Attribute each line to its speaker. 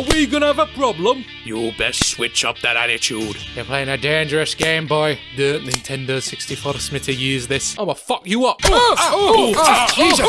Speaker 1: Are we gonna have a problem?
Speaker 2: You best switch up that attitude.
Speaker 3: You're playing a dangerous game, boy. The Nintendo 64 Smitty use this.
Speaker 1: I'ma fuck you up.
Speaker 3: Oh, Jesus.